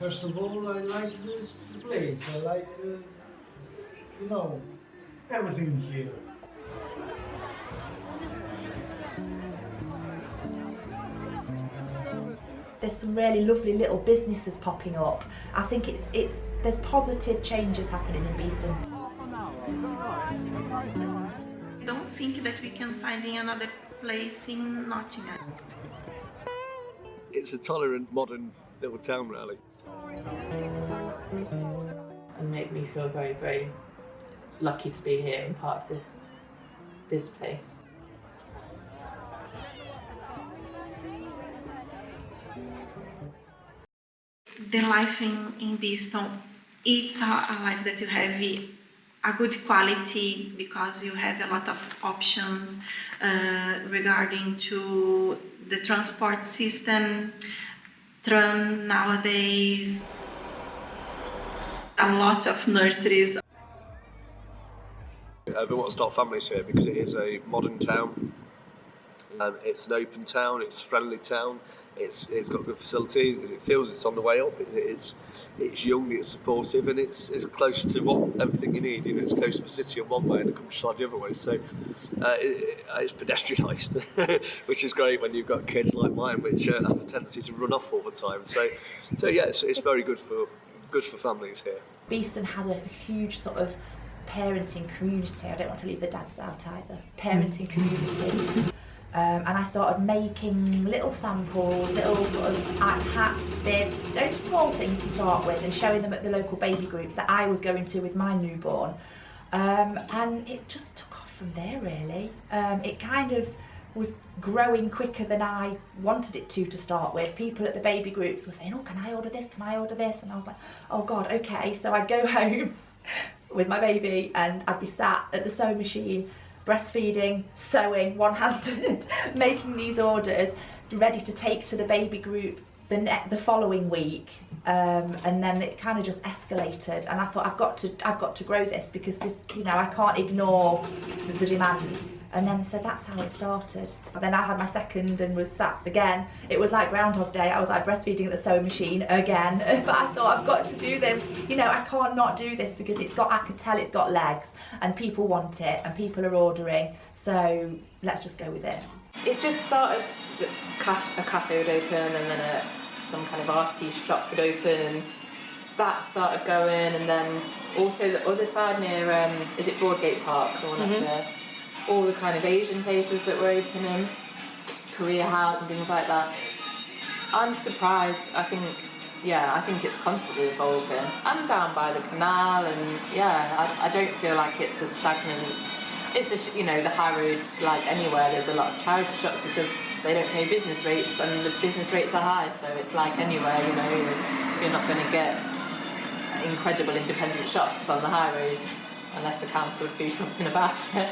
First of all, I like this place. I like, uh, you know, everything here. There's some really lovely little businesses popping up. I think it's it's there's positive changes happening in Beeston. I don't think that we can find in another place in Nottingham. It's a tolerant, modern little town, really. And make me feel very, very lucky to be here and part of this this place. The life in, in Beeston, it's a, a life that you have a good quality because you have a lot of options uh, regarding to the transport system, tram nowadays, a lot of nurseries Uh, we want to start families here because it is a modern town. Um, it's an open town. It's a friendly town. It's it's got good facilities. It feels it's on the way up. It, it's it's young. It's supportive, and it's it's close to what everything you need. You know, it's close to the city on one way and the countryside the other way. So uh, it, it's pedestrianised, which is great when you've got kids like mine, which uh, has a tendency to run off all the time. So so yeah, it's, it's very good for good for families here. Beeston has a huge sort of parenting community. I don't want to leave the dads out either. Parenting community. Um, and I started making little samples, little sort of hats, bibs, very small things to start with, and showing them at the local baby groups that I was going to with my newborn. Um, and it just took off from there, really. Um, it kind of was growing quicker than I wanted it to to start with. People at the baby groups were saying, "Oh, can I order this? Can I order this?" And I was like, "Oh God, okay." So I'd go home with my baby, and I'd be sat at the sewing machine breastfeeding, sewing, one-handed, making these orders, ready to take to the baby group the ne- the following week, um, and then it kind of just escalated. And I thought I've got to I've got to grow this because this you know I can't ignore the, the demand. And then so that's how it started. And then I had my second and was sat again. It was like Groundhog Day. I was like breastfeeding at the sewing machine again. but I thought I've got to do this. You know I can't not do this because it's got I could tell it's got legs and people want it and people are ordering. So let's just go with it. It just started. the A cafe would open, and then a, some kind of artiste shop would open, and that started going. And then also the other side near, um, is it Broadgate Park, the one up there? All the kind of Asian places that were opening, Korea House and things like that. I'm surprised. I think, yeah, I think it's constantly evolving. I'm down by the canal, and yeah, I, I don't feel like it's a stagnant. It's sh- you know the high road like anywhere. There's a lot of charity shops because they don't pay business rates, and the business rates are high. So it's like anywhere, you know, you're, you're not going to get incredible independent shops on the high road unless the council do something about it.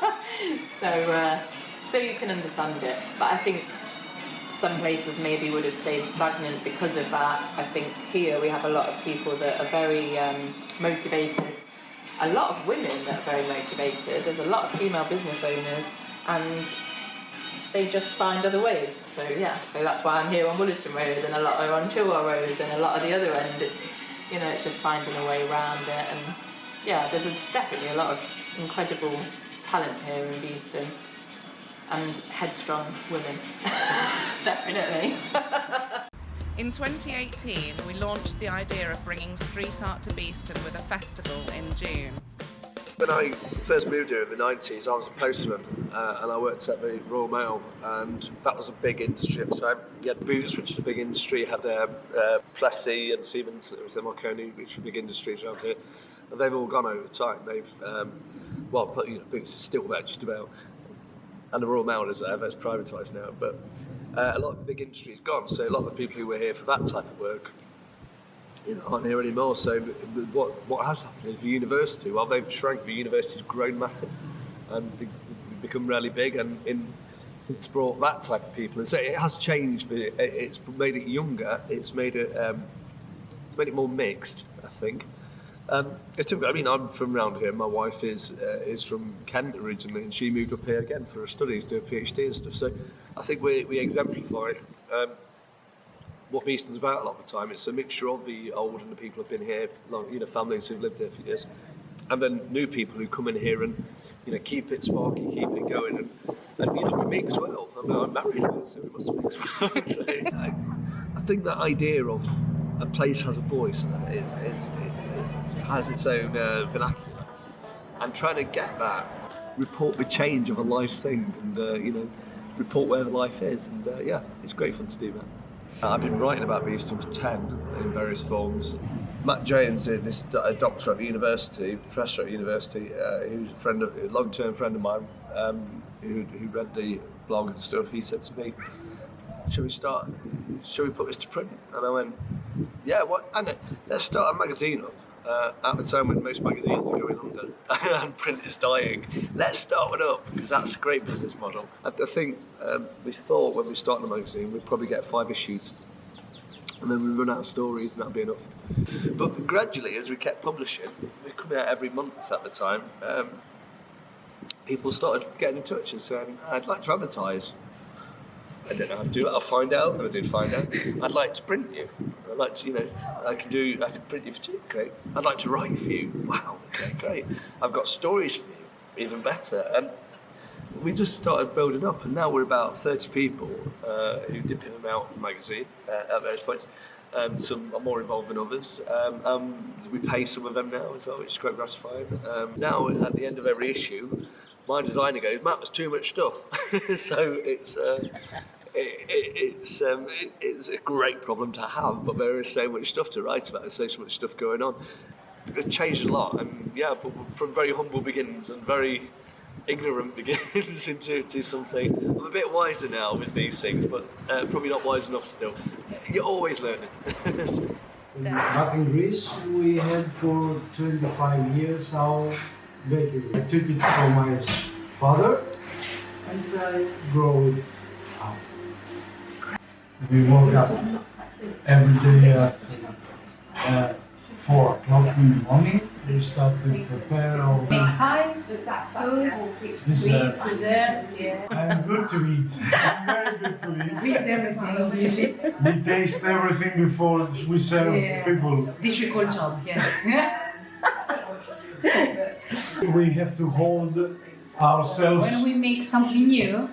so uh, so you can understand it, but I think some places maybe would have stayed stagnant because of that. I think here we have a lot of people that are very um, motivated, a lot of women that are very motivated. There's a lot of female business owners, and they just find other ways. So yeah, so that's why I'm here on Wollaton Road, and a lot are on Chilwell Road, and a lot of the other end. It's you know, it's just finding a way around it, and yeah, there's a, definitely a lot of incredible talent here in Beeston and headstrong women. definitely. In 2018, we launched the idea of bringing street art to Beeston with a festival in June. When I first moved here in the 90s, I was a postman uh, and I worked at the Royal Mail, and that was a big industry at the time. You had Boots, which is a big industry, you had uh, uh, Plessey and Siemens, it was the Marconi, which were big industries around here. They've all gone over time. They've, um, well, but, you know, Boots is still there just about, and the Royal Mail is there, that's privatised now, but uh, a lot of the big industry is gone, so a lot of the people who were here for that type of work you know, aren't here anymore. So what what has happened is the university, while they've shrunk, the university's grown massive and be, become really big, and in, it's brought that type of people. And so it has changed. It's made it younger. It's made it um, it's made it more mixed. I think. Um, it's. I mean, I'm from around here. My wife is uh, is from Kent originally, and she moved up here again for her studies, do a PhD and stuff. So I think we, we exemplify um, what Beeston's about a lot of the time. It's a mixture of the old and the people who've been here, long, you know, families who've lived here for years, and then new people who come in here and you know keep it sparky, keep it going, and, and you know we mix well. I mean, I'm married, so we must mix well. so, I, I think that idea of a place has a voice and it, it's, it has its own uh, vernacular, and trying to get that report the change of a life thing, and uh, you know report where the life is, and uh, yeah, it's great fun to do that. Uh, I've been writing about Beeston for 10 in various forms. Matt Jones, uh, this a doctor at the university, professor at the university, uh, who's a friend of, a long-term friend of mine, um, who, who read the blog and stuff, he said to me, shall we start, shall we put this to print? And I went, yeah, what, and let's start a magazine up. Uh, at the time when most magazines are going under and print is dying, let's start one up because that's a great business model. I, I think um, we thought when we started the magazine we'd probably get five issues and then we run out of stories and that'd be enough. But gradually, as we kept publishing, we coming out every month at the time. Um, people started getting in touch and saying, "I'd like to advertise." I don't know how to do that. I'll find out. And I did find out. I'd like to print you. I'd like to, you know, I can do. I can print you for cheap. Great. I'd like to write for you. Wow. Okay, great. I've got stories for you. Even better. And we just started building up, and now we're about 30 people uh, who dip in and out of the magazine uh, at various points. Um, some are more involved than others. Um, um, we pay some of them now as well, which is quite gratifying. Um, now, at the end of every issue, my designer goes, Matt, there's too much stuff. so it's. Uh, it, it, it's um, it, it's a great problem to have, but there is so much stuff to write about. There's so much stuff going on. It's changed a lot, and yeah, but from very humble beginnings and very ignorant beginnings into, into something. I'm a bit wiser now with these things, but uh, probably not wise enough still. You're always learning. Back in Greece, we had for 25 years our bakery. I took it from my father and I grow it up. We woke up every day at uh, 4 o'clock in the morning. We start to prepare all the pies, food, Dessert. sweet, dessert. I'm good to eat. I'm very good to eat. Read everything, you see. We taste everything before we serve Yeah. people. Difficult job, yeah. We have to hold ourselves. when we make something new,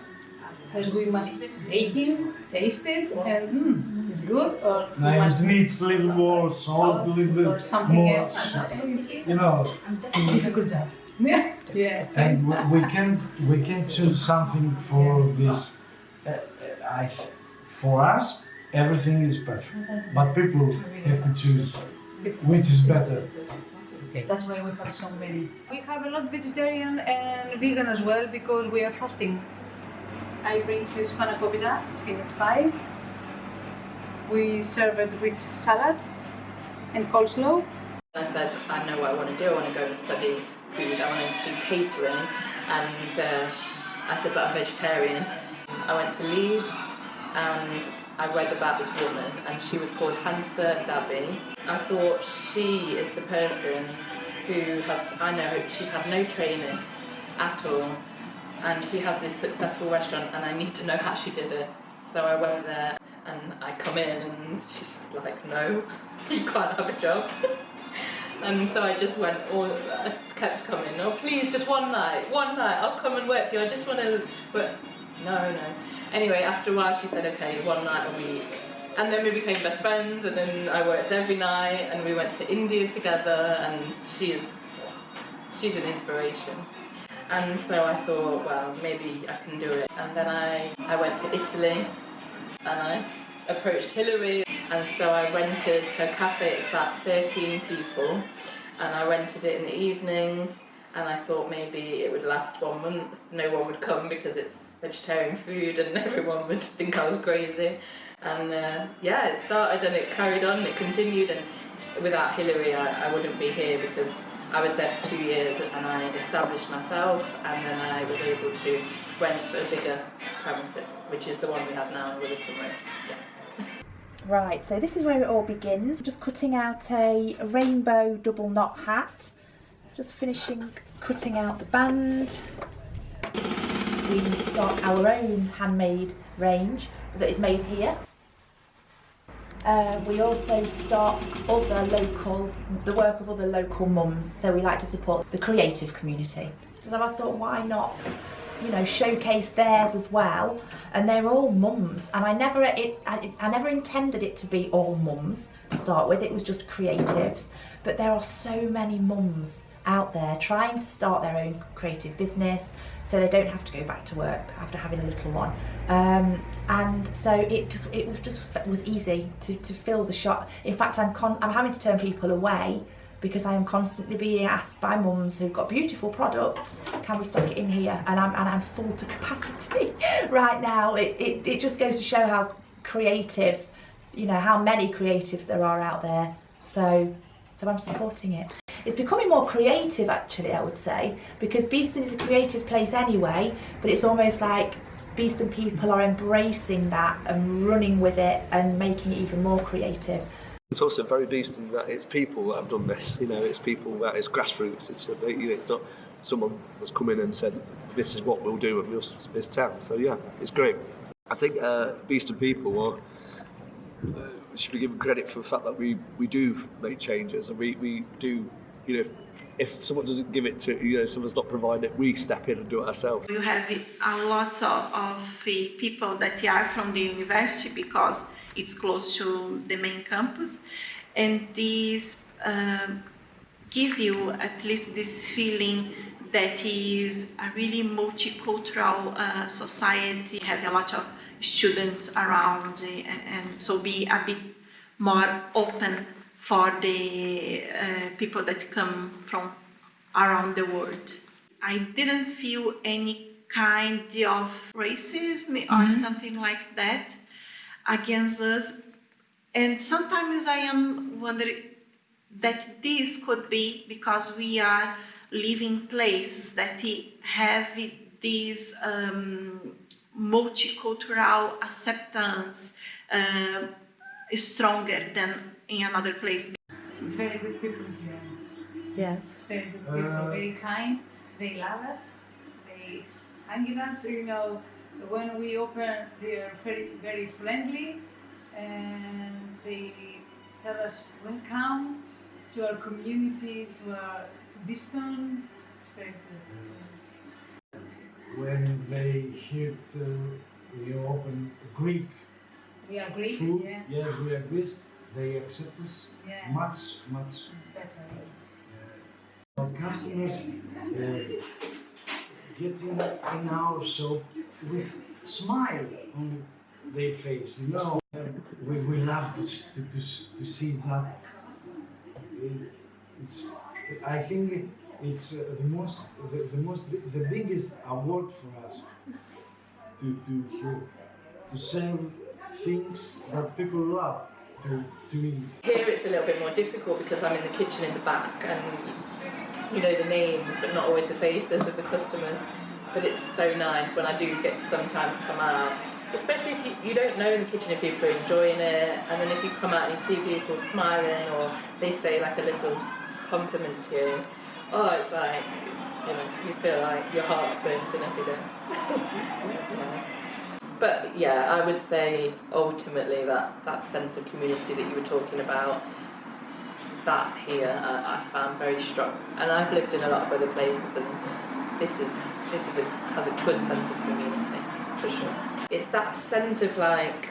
first we must bake it, taste it, and mm, it's good, or we Now it must needs little more salt, a little bit something more. else. You see? You know, Difficult job. Yeah. Yeah. and we- we can we can choose something for this. Uh, uh, I, for us, everything is perfect, but people have to choose which is better. That's why we have so many. We have a lot vegetarian and vegan as well because we are fasting. I bring you spanakopita, spinach pie. We serve it with salad and coleslaw. I said, I know what I want to do. I want to go and study food. I want to do catering. And uh, I said, but I'm vegetarian. I went to Leeds and I read about this woman, and she was called Hansa Dabhi. I thought she is the person who has, I know she's had no training at all, and he has this successful restaurant, and I need to know how she did it. So I went there and I come in, and she's like, no, you can't have a job. And so I just went, all, I kept coming, oh please, just one night, one night, I'll come and work for you, I just want to, but no, no. Anyway, after a while she said, okay, one night a week. And then we became best friends, and then I worked every night, and we went to India together, and she is, she's an inspiration. And so I thought, well, maybe I can do it. And then I, I went to Italy, and I approached Hillary, and so I rented her cafe. It's at 13 people, and I rented it in the evenings. And I thought maybe it would last one month. No one would come because it's vegetarian food, and everyone would think I was crazy. And uh, yeah, it started and it carried on. It continued, and without Hillary, I, I wouldn't be here because I was there for two years and I established myself, and then I was able to rent a bigger premises, which is the one we have now in Wollaton Road. Yeah. Right, so this is where it all begins. We're just cutting out a rainbow double knot hat. Just finishing cutting out the band. We start our own handmade range that is made here. Uh, we also stock other local, the work of other local mums, so we like to support the creative community. So I thought, why not, you know, showcase theirs as well? And they're all mums, and I never, it, I, I never intended it to be all mums to start with. It was just creatives, but there are so many mums out there trying to start their own creative business so they don't have to go back to work after having a little one. Um, and so it just it was just it was easy to, to fill the shop. In fact I'm con I'm having to turn people away because I am constantly being asked by mums who've got beautiful products can we stock it in here? And I'm, and I'm full to capacity right now. It, it, it just goes to show how creative you know how many creatives there are out there. So so I'm supporting it. It's becoming more creative actually, I would say, because Beeston is a creative place anyway, but it's almost like Beeston people are embracing that and running with it and making it even more creative. It's also very Beeston that it's people that have done this. You know, it's people that it's grassroots. It's it's not someone that's come in and said this is what we'll do at this, this town. So yeah, it's great. I think uh, Beeston people are should be given credit for the fact that we, we do make changes and we, we do, you know, if, if someone doesn't give it to, you know, someone's not providing it, we step in and do it ourselves. You have a lot of, of people that are from the university because it's close to the main campus and these uh, give you at least this feeling that is a really multicultural uh, society, have a lot of students around and, and so be a bit more open for the uh, people that come from around the world. I didn't feel any kind of racism mm -hmm. or mm-hmm. something like that against us. And sometimes I am wondering that this could be because we are living places that have this um, multicultural acceptance uh, stronger than in another place. It's very good people here. Yes. Very good people, uh, very kind. They love us. They hang us, you know, when we open, they are very, very friendly and they tell us welcome to our community, to our to Beeston. It's very good when they hit, uh, we open Greek we agree. Yeah. yes, we agree. They accept us yeah. much, much better. Uh, our customers uh, get in, in our shop with smile on their face, you know. We, we love to, to, to, to see that. It, it's, I think it's uh, the most the, the, most the biggest award for us to to to serve things that people love to eat. Here it's a little bit more difficult because I'm in the kitchen in the back and you know the names but not always the faces of the customers. But it's so nice when I do get to sometimes come out, especially if you, you don't know in the kitchen if people are enjoying it, and then if you come out and you see people smiling or they say like a little compliment to you, oh, it's like, you know, you feel like your heart's bursting every day. But yeah, I would say ultimately that, that sense of community that you were talking about, that here I, I found very strong. And I've lived in a lot of other places and this is this is a, has a good sense of community, for sure. It's that sense of like,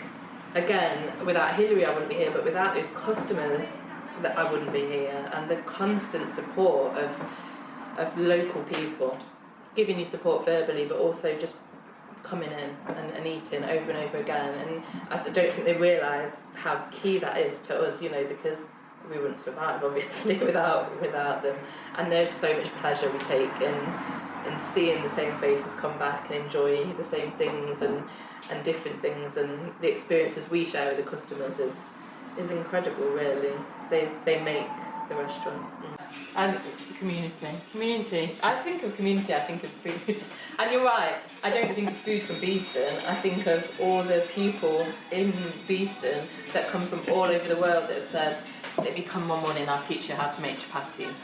again, without Hillary I wouldn't be here, but without those customers that I wouldn't be here and the constant support of of local people giving you support verbally but also just coming in and, and eating over and over again. And I don't think they realise how key that is to us you know because we wouldn't survive obviously without without them. And there's so much pleasure we take in in seeing the same faces come back and enjoy the same things and and different things. And the experiences we share with the customers is is incredible really. They they make the restaurant. And community. Community. I think of community I think of food. And you're right. I don't think of food from Beeston. I think of all the people in Beeston that come from all over the world that have said let me come one morning I'll teach you how to make chapatis.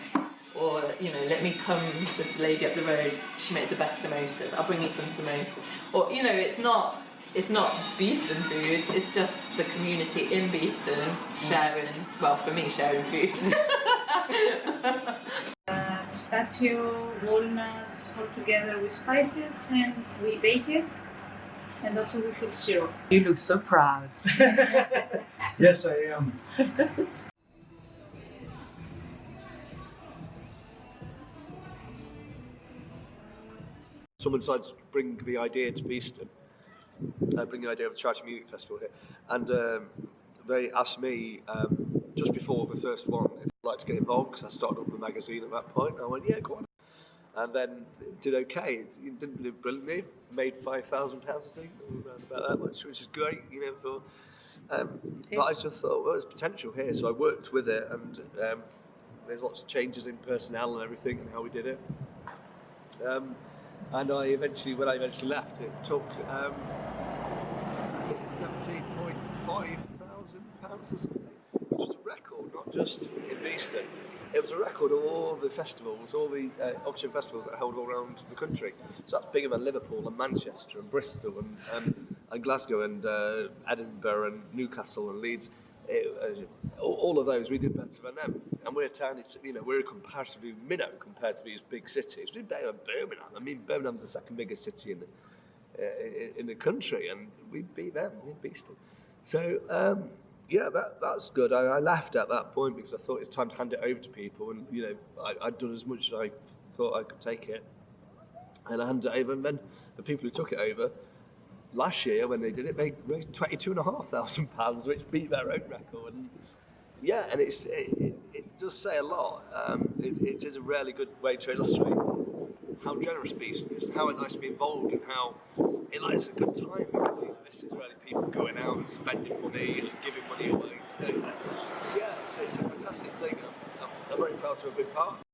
Or you know let me come this lady up the road. She makes the best samosas. I'll bring you some samosas. Or you know it's not it's not Beeston food, it's just the community in Beeston sharing, well, for me, sharing food. uh, pistachio, walnuts, all together with spices, and we bake it. And also we put syrup. You look so proud. yes, I am. Someone decided to bring the idea to Beeston, uh, bring the idea of the Charity Music Festival here, and um, they asked me um, just before the first one if I'd like to get involved because I started up a magazine at that point. I went, yeah, go on. And then did okay. It didn't do brilliantly. Made five thousand pounds, I think, around about that much, which is great. You know, for um, but I just thought, well, there's potential here, so I worked with it, and um, there's lots of changes in personnel and everything, and how we did it. And I eventually, when I eventually left, it took um, seventeen point five thousand pounds or something, which was a record, not just in Beeston. It was a record of all the festivals, all the uh, Oxjam festivals that are held all around the country. So that's bigger than Liverpool and Manchester and Bristol and, um, and Glasgow and uh, Edinburgh and Newcastle and Leeds. It, uh, all of those we did better than them, and we're a tiny. You know, we're a comparatively minnow compared to these big cities. We did better than Birmingham. I mean, Birmingham's the second biggest city in the uh, in the country, and we beat them. We beat them. So um, yeah, that, that's good. I, I left at that point because I thought it's time to hand it over to people, and you know, I, I'd done as much as I thought I could take it, and I handed it over. And then the people who took it over last year, when they did it, they raised twenty-two and a half thousand pounds, which beat their own record. And yeah, and it's it, it, does say a lot. Um, it, it is a really good way to illustrate how generous Beeston is, how it likes to be involved, and how it likes a good time because you know, this is really people going out and spending money and giving money away. So, so yeah, it's, it's a fantastic thing. I'm, I'm very proud to be a big part.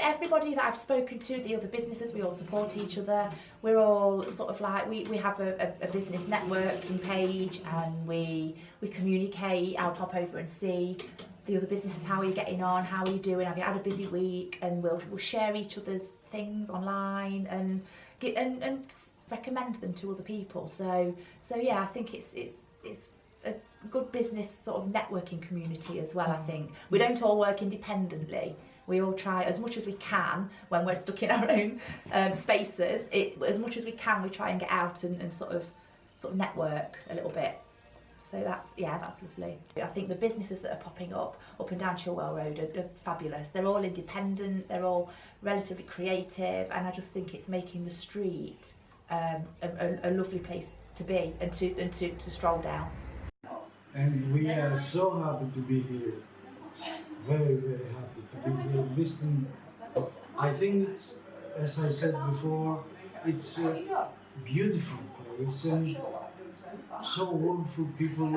Everybody that I've spoken to, the other businesses, we all support each other. We're all sort of like we, we have a, a, a business networking page and we we communicate. I'll pop over and see the other businesses, how are you getting on, how are you doing, have you had a busy week, and we'll, we'll share each other's things online and get and, and recommend them to other people. So so yeah, I think it's it's it's a good business sort of networking community as well. I mm. think we don't all work independently. We all try as much as we can when we're stuck in our own um, spaces. It, as much as we can, we try and get out and, and sort of sort of network a little bit. So that's, yeah, that's lovely. I think the businesses that are popping up, up and down Chilwell Road are, are fabulous. They're all independent, they're all relatively creative, and I just think it's making the street um, a, a, a lovely place to be and to, and to, to stroll down. And we are so happy to be here. Very, very happy to be here. Listen, I think it's, as I said before, it's a beautiful place and so wonderful people.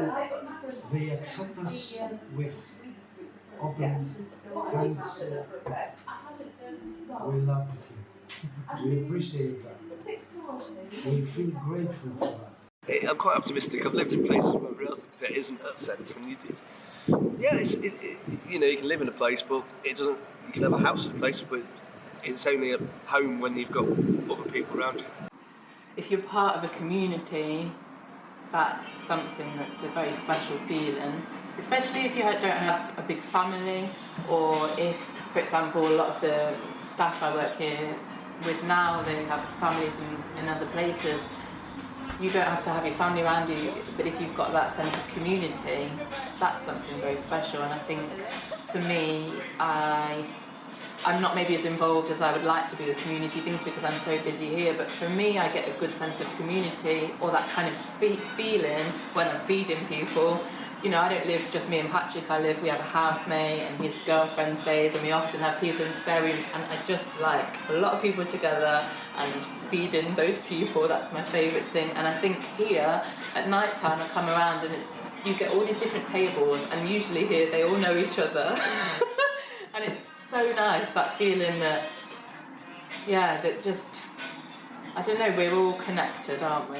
They accept us with open hands. Uh, we love it. We appreciate that. We feel grateful for that. I'm quite optimistic. I've lived in places where there isn't that sense, and you do. Yeah, it's, it, it, you know, you can live in a place, but it doesn't. You can have a house in a place, but it's only a home when you've got other people around you. If you're part of a community, that's something that's a very special feeling, especially if you don't have a big family or if, for example, a lot of the staff I work here with now, they have families in, in other places. You don't have to have your family around you, but if you've got that sense of community, that's something very special. And I think for me, I I'm not maybe as involved as I would like to be with community things because I'm so busy here, but for me, I get a good sense of community or that kind of fe feeling when I'm feeding people. You know, I don't live just me and Patrick, I live, we have a housemate and his girlfriend stays and we often have people in spare room and I just like a lot of people together and feeding those people, that's my favourite thing. And I think here, at night time, I come around and you get all these different tables and usually here they all know each other. and it's so nice, that feeling that, yeah, that just, I don't know, we're all connected, aren't we?